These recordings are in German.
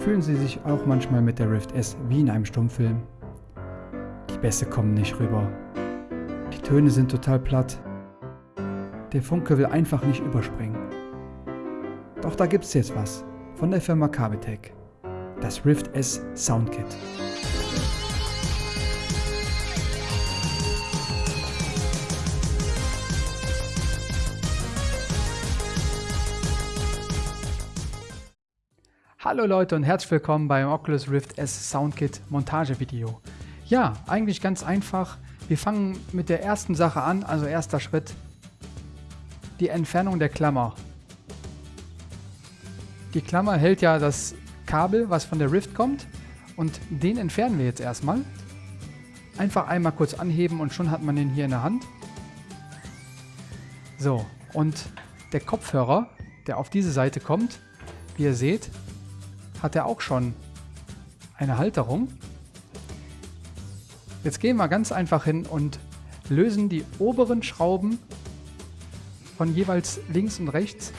Fühlen Sie sich auch manchmal mit der Rift S wie in einem Stummfilm? Die Bässe kommen nicht rüber. Die Töne sind total platt. Der Funke will einfach nicht überspringen. Doch da gibt's jetzt was von der Firma Kabetech. Das Rift S Soundkit. Hallo Leute und herzlich willkommen beim Oculus Rift S Soundkit Montagevideo. Ja, eigentlich ganz einfach. Wir fangen mit der ersten Sache an, also erster Schritt, die Entfernung der Klammer. Die Klammer hält ja das Kabel, was von der Rift kommt und den entfernen wir jetzt erstmal. Einfach einmal kurz anheben und schon hat man den hier in der Hand. So, und der Kopfhörer, der auf diese Seite kommt, wie ihr seht, hat er auch schon eine Halterung. Jetzt gehen wir ganz einfach hin und lösen die oberen Schrauben von jeweils links und rechts.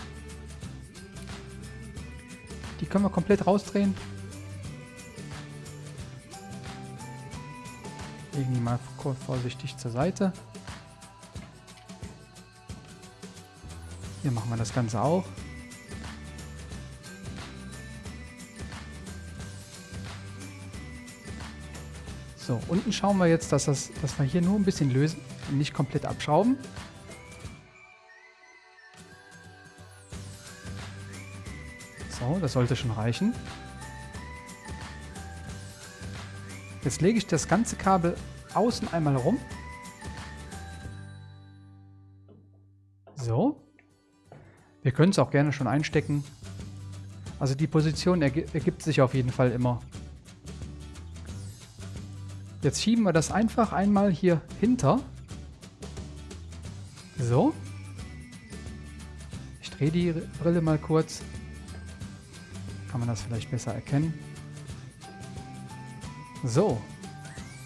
Die können wir komplett rausdrehen. Legen die mal vorsichtig zur Seite. Hier machen wir das Ganze auch. So, unten schauen wir jetzt, dass, das, dass wir hier nur ein bisschen lösen und nicht komplett abschrauben. So, das sollte schon reichen. Jetzt lege ich das ganze Kabel außen einmal rum. So. Wir können es auch gerne schon einstecken. Also die Position ergibt sich auf jeden Fall immer. Jetzt schieben wir das einfach einmal hier hinter. So. Ich drehe die Brille mal kurz. Kann man das vielleicht besser erkennen. So.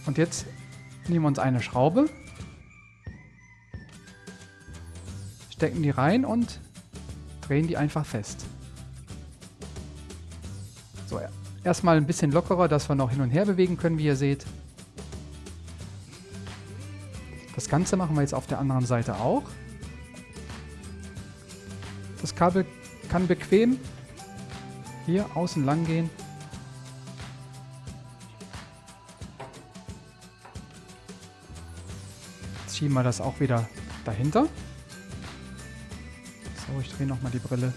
Und jetzt nehmen wir uns eine Schraube. Stecken die rein und drehen die einfach fest. So, erstmal ein bisschen lockerer, dass wir noch hin und her bewegen können, wie ihr seht. Das Ganze machen wir jetzt auf der anderen Seite auch. Das Kabel kann bequem hier außen lang gehen. Schieben wir das auch wieder dahinter. So, ich drehe nochmal die Brille.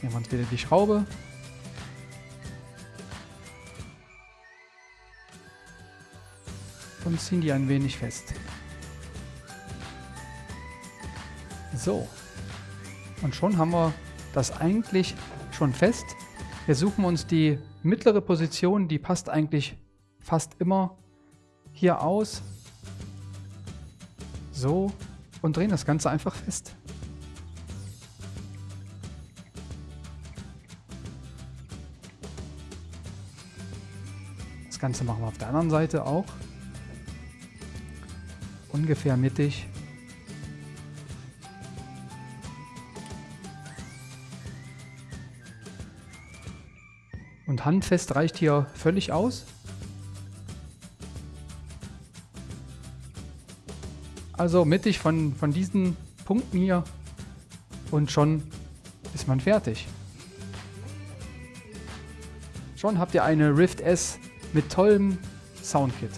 Nehmen wir uns wieder die Schraube. Und ziehen die ein wenig fest. So. Und schon haben wir das eigentlich schon fest. Wir suchen uns die mittlere Position, die passt eigentlich fast immer hier aus. So. Und drehen das Ganze einfach fest. Das Ganze machen wir auf der anderen Seite auch ungefähr mittig. Und handfest reicht hier völlig aus. Also mittig von, von diesen Punkten hier und schon ist man fertig. Schon habt ihr eine Rift S mit tollem Soundkit.